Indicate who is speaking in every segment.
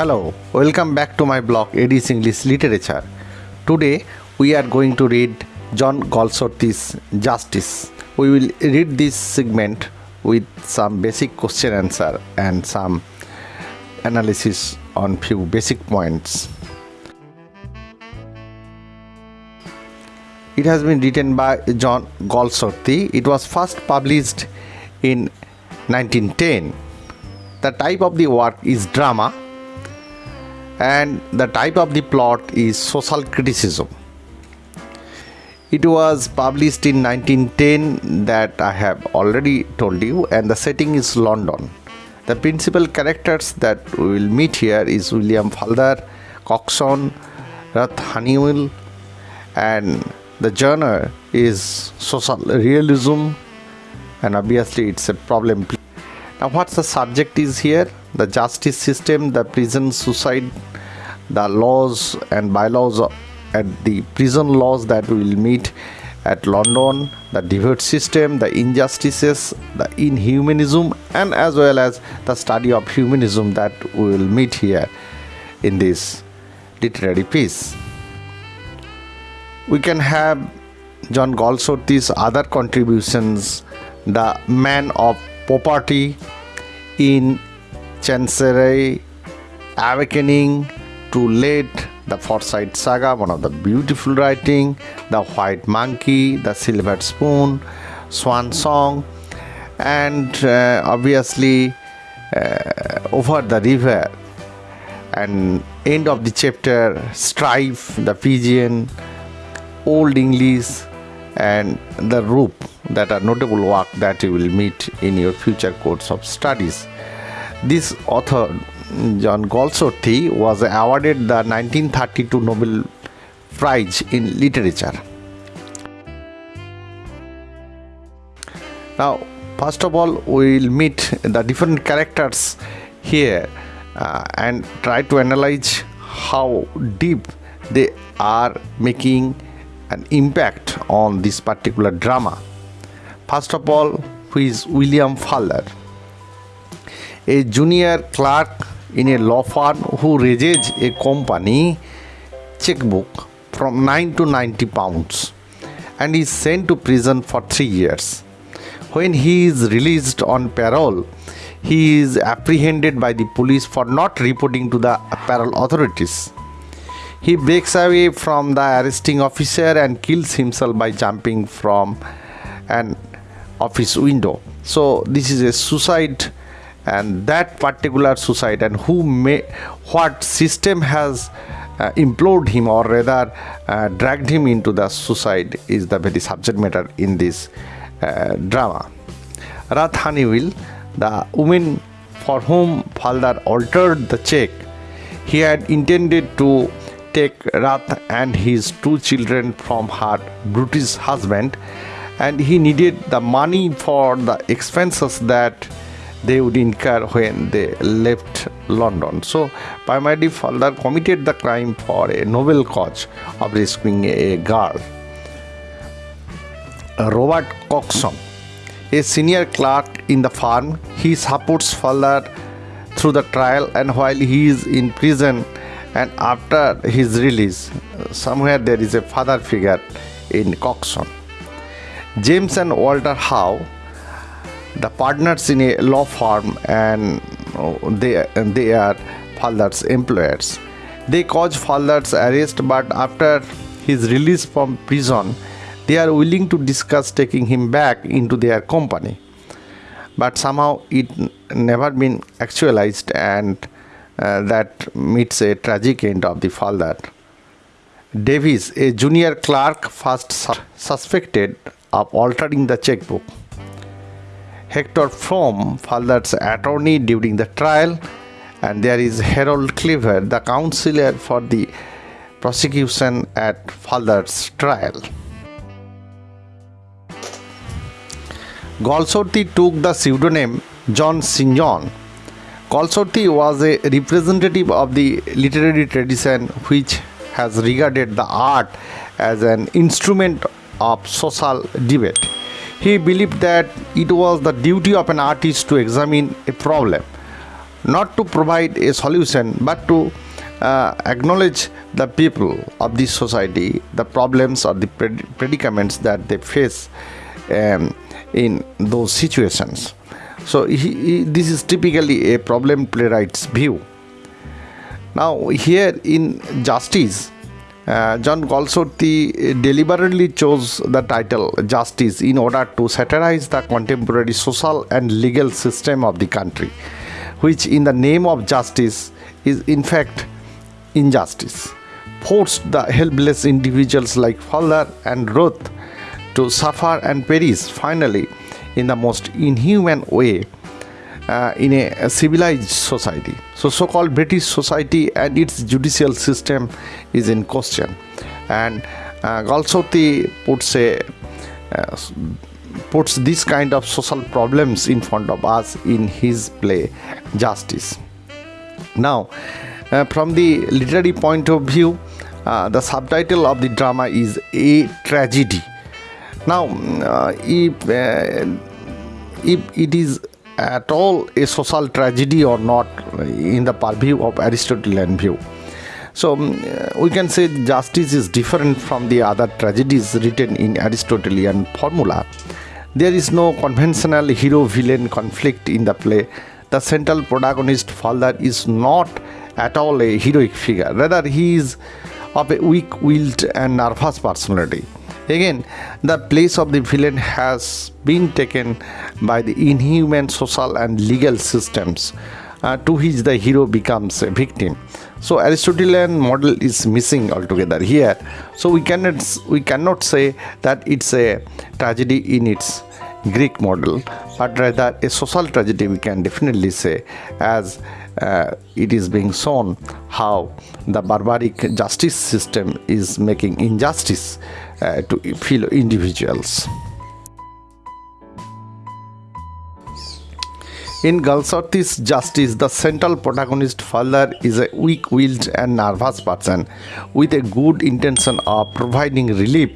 Speaker 1: Hello, welcome back to my blog Edis English Literature. Today we are going to read John Galsworthy's Justice. We will read this segment with some basic question answer and some analysis on few basic points. It has been written by John Galsworthy. It was first published in 1910. The type of the work is drama and the type of the plot is social criticism. It was published in 1910 that I have already told you and the setting is London. The principal characters that we will meet here is William Falder, Cokeson, Ruth Honeywill and the genre is social realism and obviously it's a problem now what's the subject is here the justice system the prison suicide the laws and bylaws at the prison laws that we will meet at London, the divorce system, the injustices, the inhumanism, and as well as the study of humanism that we will meet here in this literary piece. We can have John Galsworthy's other contributions, The Man of Property in Chancery, Awakening, too late the forsyte saga one of the beautiful writing the white monkey the silver spoon swan song and uh, obviously uh, over the river and end of the chapter strife the pigeon old english and the roof that are notable work that you will meet in your future course of studies. This author John Galsworthy was awarded the 1932 Nobel Prize in Literature. Now, first of all, we will meet the different characters here uh, and try to analyze how deep they are making an impact on this particular drama. First of all, who is William Falder, a junior clerk in a law firm who raises a company checkbook from 9 to 90 pounds and is sent to prison for 3 years. When he is released on parole, he is apprehended by the police for not reporting to the parole authorities. He breaks away from the arresting officer and kills himself by jumping from an office window. So, this is a suicide and that particular suicide and who may what system has uh, implored him or rather uh, dragged him into the suicide is the very subject matter in this uh, drama. Ruth Honeywill, the woman for whom Falder altered the check, he had intended to take Ruth and his two children from her British husband and he needed the money for the expenses that they would incur when they left London. So, Palmady Falder committed the crime for a noble cause of rescuing a girl. Robert Cokeson, a senior clerk in the firm, he supports Falder through the trial and while he is in prison and after his release, somewhere there is a father figure in Cokeson. James and Walter How the partners in a law firm and they they are Falder's employers. They cause Falder's arrest, but after his release from prison, they are willing to discuss taking him back into their company. But somehow it never been actualized, and uh, that meets a tragic end of the Falder. Davis, a junior clerk, first su suspected of altering the checkbook. Hector Frome, Falder's attorney during the trial, and there is Harold Cleaver, the counselor for the prosecution at Falder's trial. Galsworthy took the pseudonym John Sinjohn. Galsworthy was a representative of the literary tradition which has regarded the art as an instrument of social debate. He believed that it was the duty of an artist to examine a problem not to provide a solution but to uh, acknowledge the people of this society, the problems or the predicaments that they face um, in those situations. So, he, he, this is typically a problem playwright's view. Now, here in Justice, uh, John Galsworthy deliberately chose the title Justice in order to satirize the contemporary social and legal system of the country, which, in the name of justice, is in fact injustice, forced the helpless individuals like Falder and Ruth to suffer and perish finally in the most inhuman way uh, in a, civilized society. So, so called British society and its judicial system is in question. And uh, Galsworthy puts, a, uh, puts this kind of social problems in front of us in his play Justice. Now, uh, from the literary point of view, uh, the subtitle of the drama is A Tragedy. Now, uh, if, uh, if it is at all a social tragedy or not in the purview of Aristotelian view. So um, we can say justice is different from the other tragedies written in Aristotelian formula. There is no conventional hero villain conflict in the play. The central protagonist Falder is not at all a heroic figure, rather, he is of a weak willed and nervous personality. Again, the place of the villain has been taken by the inhuman social and legal systems uh, to which the hero becomes a victim. So Aristotelian model is missing altogether here. So we cannot we cannot say that it's a tragedy in its Greek model, but rather a social tragedy we can definitely say as uh, it is being shown how the barbaric justice system is making injustice Uh, to fellow individuals. In Galsworthy's Justice, the central protagonist Falder is a weak-willed and nervous person with a good intention of providing relief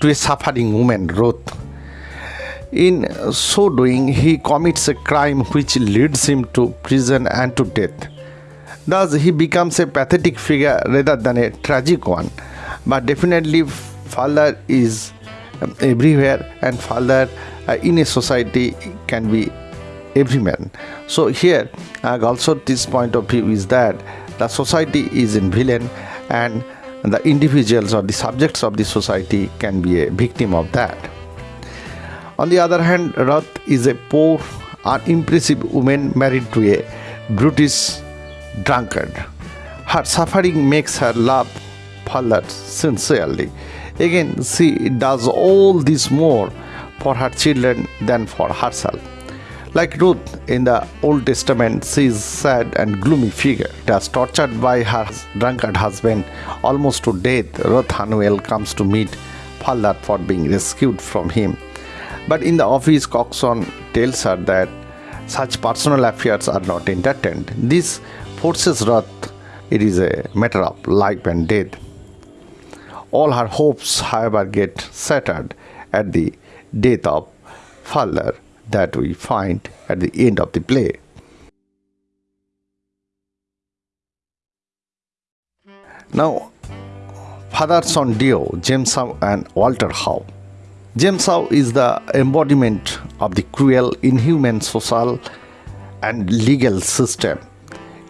Speaker 1: to a suffering woman, Ruth. In so doing, he commits a crime which leads him to prison and to death. Thus, he becomes a pathetic figure rather than a tragic one. But definitely, Falder is um, everywhere, and Falder uh, in a society can be every man. So, here, uh, also, this point of view is that the society is in villain, and the individuals or the subjects of the society can be a victim of that. On the other hand, Ruth is a poor, unimpressive woman married to a brutish drunkard. Her suffering makes her love Falder sincerely. Again, she does all this more for her children than for herself. Like Ruth in the Old Testament, she is sad and gloomy figure. As tortured by her drunkard husband almost to death, Ruth Honeywill comes to meet Falder for being rescued from him but in the office, Cokeson tells her that such personal affairs are not entertained. This forces Ruth, it is a matter of life and death. All her hopes, however, get shattered at the death of Falder that we find at the end of the play. Now, Father Son Dio, James How and Walter How James How is the embodiment of the cruel, inhuman social and legal system.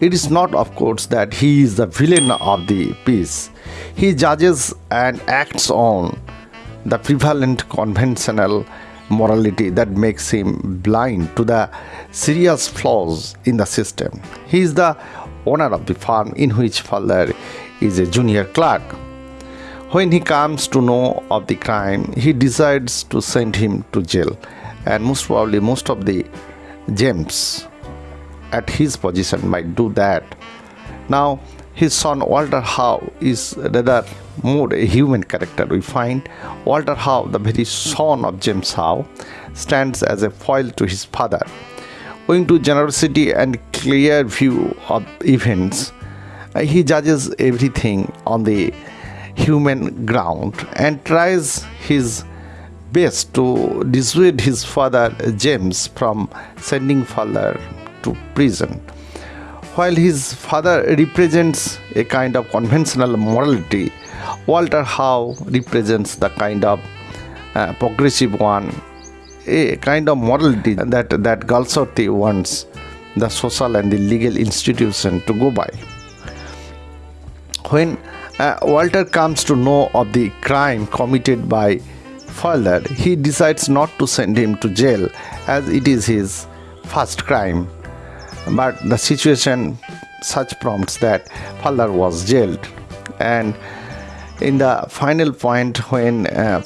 Speaker 1: It is not, of course, that he is the villain of the piece. He judges and acts on the prevalent conventional morality that makes him blind to the serious flaws in the system. He is the owner of the farm in which Falder is a junior clerk. When he comes to know of the crime, he decides to send him to jail, and most probably, most of the gems at his position might do that. Now, his son Walter How is rather more a human character. We find Walter How, the very son of James How, stands as a foil to his father. Owing to generosity and clear view of events, uh, he judges everything on the human ground and tries his best to dissuade his father James from sending Falder to prison. While his father represents a kind of conventional morality, Walter How represents the kind of uh, progressive one, a kind of morality that, that Galsworthy wants the social and the legal institution to go by. When uh, Walter comes to know of the crime committed by Falder, he decides not to send him to jail as it is his first crime but the situation such prompts that Falder was jailed. And in the final point when uh,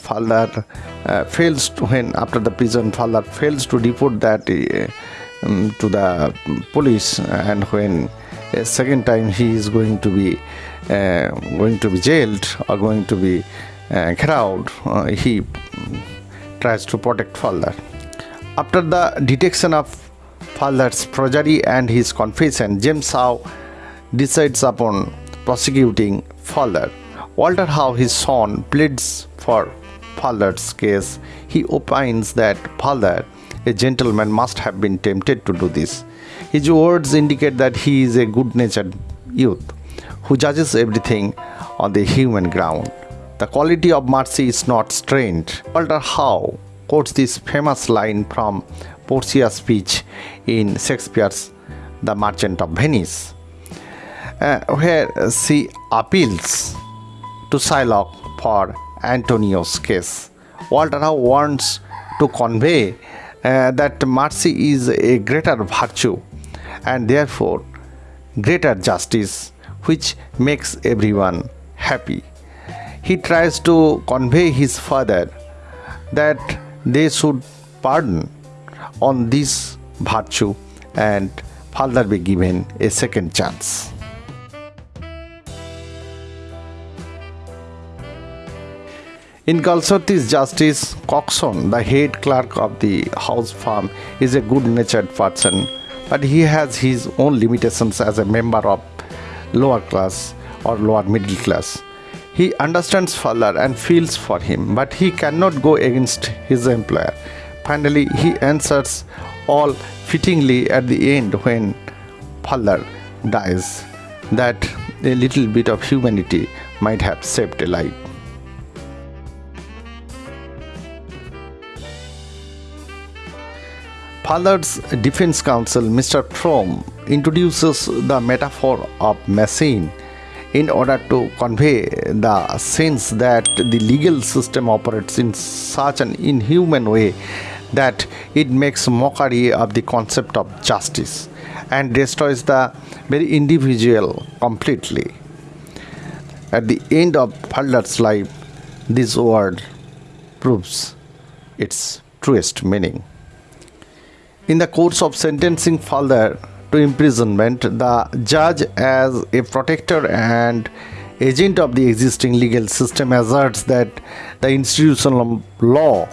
Speaker 1: uh, fails to, when after the prison Falder fails to report that uh, um, to the police and when a second time he is going to be uh, going to be jailed or going to be uh, crowd uh, he tries to protect Falder after the detection of Falder's perjury and his confession, James How decides upon prosecuting Falder. Walter How, his son, pleads for Falder's case. He opines that father, a gentleman, must have been tempted to do this. His words indicate that he is a good natured youth who judges everything on the human ground. The quality of mercy is not strained. Walter How quotes this famous line from Portia's speech in Shakespeare's The Merchant of Venice, uh, where she appeals to Shylock for Antonio's case. Walter How wants to convey uh, that mercy is a greater virtue and therefore greater justice which makes everyone happy. He tries to convey his father that they should pardon on this virtue and Falder be given a second chance. In Galsworthy's justice, Cokeson, the head clerk of the house farm, is a good natured person, but he has his own limitations as a member of lower class or lower middle class. He understands Falder and feels for him, but he cannot go against his employer Finally, he answers all fittingly at the end when Falder dies that a little bit of humanity might have saved a life. Falder's defense counsel, Mr. Frome, introduces the metaphor of machine in order to convey the sense that the legal system operates in such an inhuman way that it makes mockery of the concept of justice and destroys the very individual completely. At the end of Falder's life, this word proves its truest meaning. In the course of sentencing Falder to imprisonment, the judge, as a protector and agent of the existing legal system, asserts that the institutional law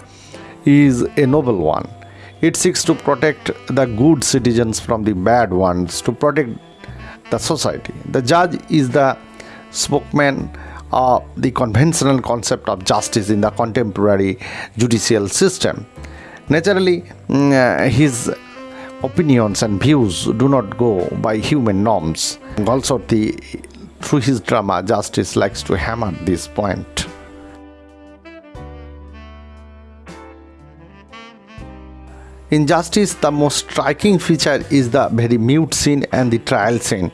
Speaker 1: is a noble one. It seeks to protect the good citizens from the bad ones, to protect the society. The judge is the spokesman of the conventional concept of justice in the contemporary judicial system. Naturally, mm, uh, his opinions and views do not go by human norms. Galsworthy, through his drama, Justice likes to hammer this point. In Justice, the most striking feature is the very mute scene and the trial scene.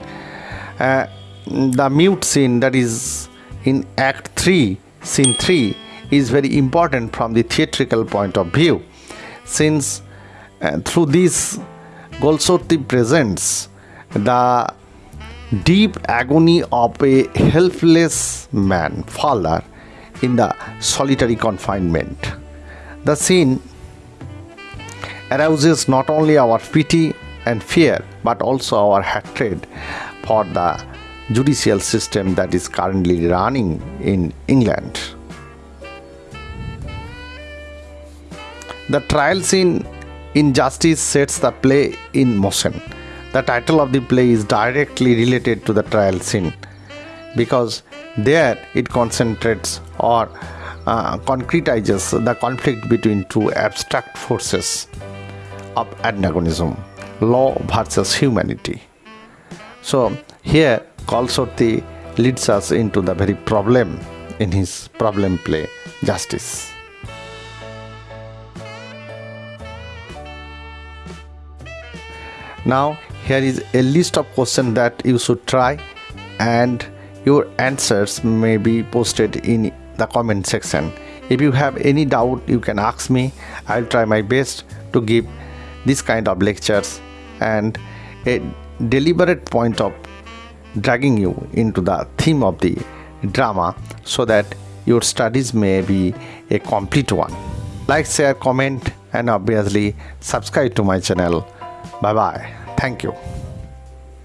Speaker 1: Uh, the mute scene that is in Act 3, Scene 3, is very important from the theatrical point of view, since uh, through this, Galsworthy presents the deep agony of a helpless man, Falder, in the solitary confinement. The scene arouses not only our pity and fear but also our hatred for the judicial system that is currently running in England. The trial scene in Justice sets the play in motion. The title of the play is directly related to the trial scene because there it concentrates or uh, concretizes the conflict between two abstract forces of antagonism law versus humanity. So here Galsworthy leads us into the very problem in his problem play Justice. Now here is a list of questions that you should try and your answers may be posted in the comment section. If you have any doubt you can ask me. I'll try my best to give this kind of lectures and a deliberate point of dragging you into the theme of the drama so that your studies may be a complete one. Like, share, comment and obviously subscribe to my channel. Bye bye. Thank you.